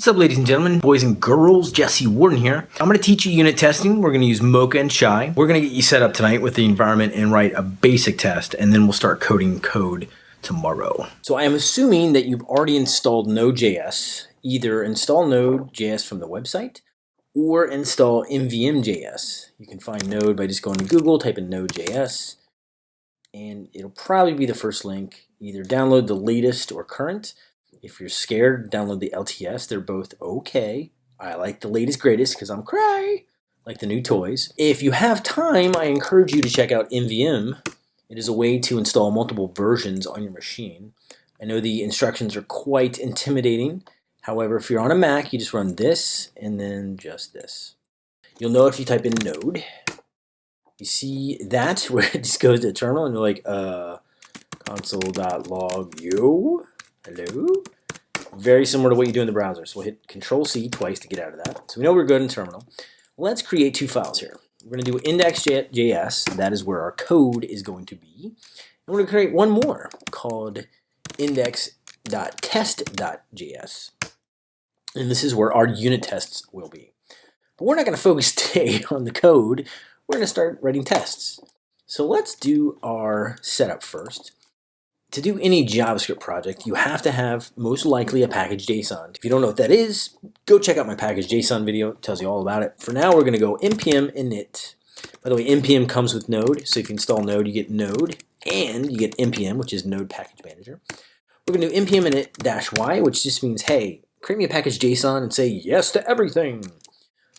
What's up ladies and gentlemen, boys and girls, Jesse Warden here. I'm going to teach you unit testing. We're going to use Mocha and Chai. We're going to get you set up tonight with the environment and write a basic test and then we'll start coding code tomorrow. So I am assuming that you've already installed Node.js. Either install Node.js from the website or install NVM.js. You can find Node by just going to Google, type in Node.js, and it'll probably be the first link. Either download the latest or current, if you're scared, download the LTS. They're both okay. I like the latest greatest because I'm cray, like the new toys. If you have time, I encourage you to check out NVM. It is a way to install multiple versions on your machine. I know the instructions are quite intimidating. However, if you're on a Mac, you just run this and then just this. You'll know if you type in node. You see that where it just goes to terminal and you're like, uh, console.log yo. Hello? Very similar to what you do in the browser. So we'll hit Control C twice to get out of that. So we know we're good in terminal. Let's create two files here. We're going to do index.js. That is where our code is going to be. And we're going to create one more called index.test.js. And this is where our unit tests will be. But we're not going to focus today on the code. We're going to start writing tests. So let's do our setup first to do any JavaScript project, you have to have most likely a package JSON. If you don't know what that is, go check out my package JSON video. It tells you all about it. For now, we're going to go npm init. By the way, npm comes with Node, so if you install Node, you get Node, and you get npm, which is Node Package Manager. We're going to do npm init dash y, which just means, hey, create me a package JSON and say yes to everything.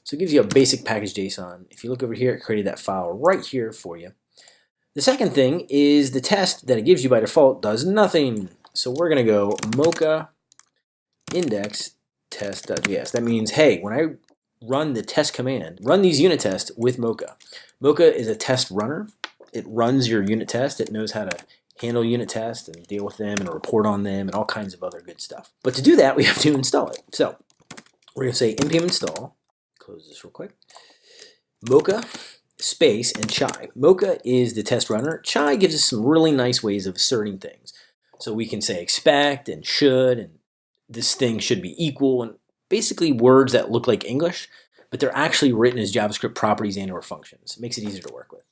So it gives you a basic package JSON. If you look over here, it created that file right here for you. The second thing is the test that it gives you by default does nothing. So we're going to go mocha index test.js. That means, hey, when I run the test command, run these unit tests with Mocha. Mocha is a test runner. It runs your unit test. It knows how to handle unit tests and deal with them and report on them and all kinds of other good stuff. But to do that, we have to install it. So we're going to say npm install. Close this real quick. Mocha space, and chai. Mocha is the test runner. Chai gives us some really nice ways of asserting things. So we can say expect and should, and this thing should be equal, and basically words that look like English, but they're actually written as JavaScript properties and or functions. It makes it easier to work with.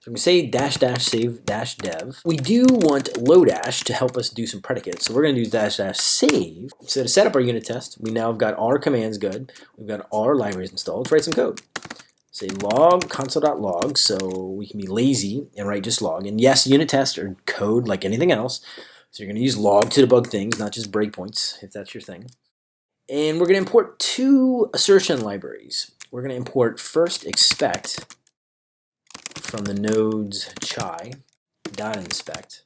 So I'm to say dash dash save dash dev. We do want Lodash to help us do some predicates. So we're going to do dash dash save. So to set up our unit test, we now have got our commands good. We've got our libraries installed. Let's write some code say log console.log so we can be lazy and write just log. And yes, unit tests are code like anything else. So you're going to use log to debug things, not just breakpoints, if that's your thing. And we're going to import two assertion libraries. We're going to import first expect from the nodes chai dot inspect.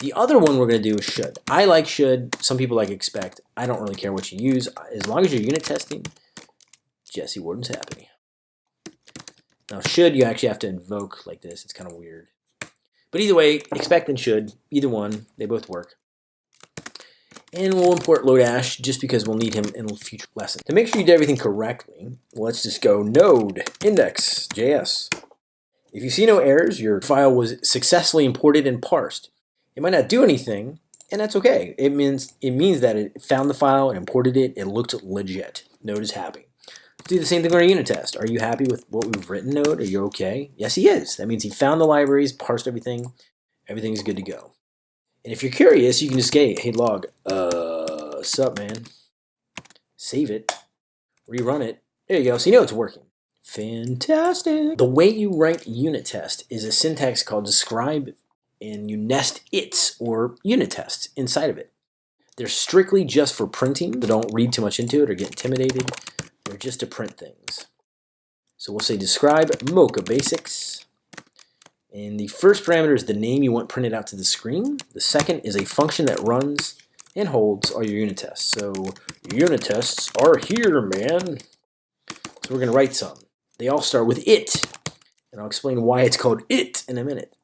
The other one we're going to do is should. I like should. Some people like expect. I don't really care what you use. As long as you're unit testing, Jesse Warden's happy. Now should you actually have to invoke like this. It's kind of weird. But either way, expect and should, either one, they both work. And we'll import Lodash just because we'll need him in a future lesson. To make sure you did everything correctly, let's just go node index.js. If you see no errors, your file was successfully imported and parsed. It might not do anything, and that's okay. It means it means that it found the file and imported it. It looked legit. Node is happy do the same thing on our unit test. Are you happy with what we've written, Node? Are you okay? Yes, he is. That means he found the libraries, parsed everything. Everything's good to go. And if you're curious, you can just say, hey, log, uh, sup, man? Save it, rerun it. There you go. So you know it's working. Fantastic. The way you write unit test is a syntax called describe, and you nest its or unit tests inside of it. They're strictly just for printing, don't read too much into it or get intimidated. Just to print things. So we'll say describe Mocha basics. And the first parameter is the name you want printed out to the screen. The second is a function that runs and holds all your unit tests. So unit tests are here, man. So we're going to write some. They all start with it. And I'll explain why it's called it in a minute.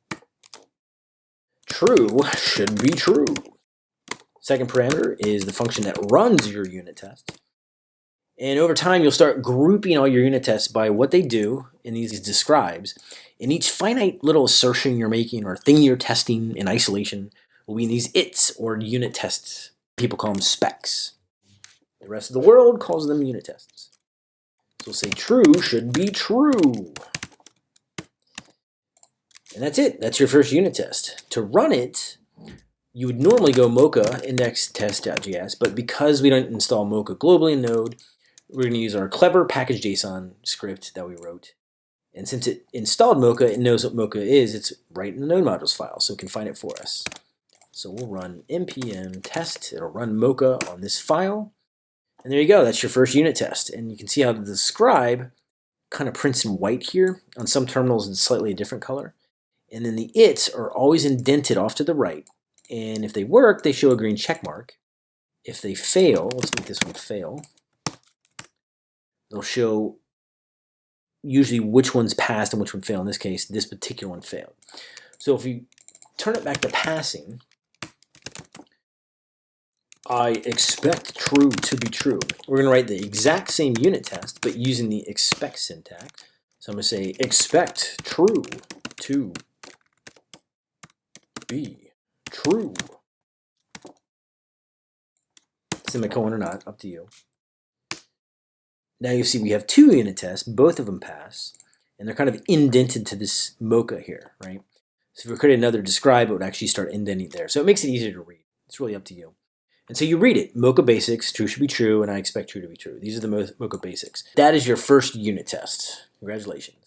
True should be true. Second parameter is the function that runs your unit test. And over time, you'll start grouping all your unit tests by what they do in these describes. And each finite little assertion you're making or thing you're testing in isolation will be in these its or unit tests. People call them specs. The rest of the world calls them unit tests. So we'll say true should be true. And that's it. That's your first unit test. To run it, you would normally go mocha index test.js, but because we don't install mocha globally in Node, we're going to use our clever package.json script that we wrote. And since it installed Mocha, it knows what Mocha is. It's right in the node modules file, so it can find it for us. So we'll run npm test. It'll run Mocha on this file. And there you go. That's your first unit test. And you can see how the scribe kind of prints in white here. On some terminals, it's slightly a different color. And then the its are always indented off to the right. And if they work, they show a green check mark. If they fail, let's make this one fail, they'll show usually which one's passed and which one failed. In this case, this particular one failed. So if we turn it back to passing, I expect true to be true. We're going to write the exact same unit test, but using the expect syntax. So I'm going to say expect true to be true. Semicolon or not, up to you. Now you see we have two unit tests, both of them pass, and they're kind of indented to this mocha here, right? So if we create another describe, it would actually start indenting there. So it makes it easier to read. It's really up to you. And so you read it, Mocha basics, true should be true, and I expect true to be true. These are the Mocha basics. That is your first unit test. Congratulations.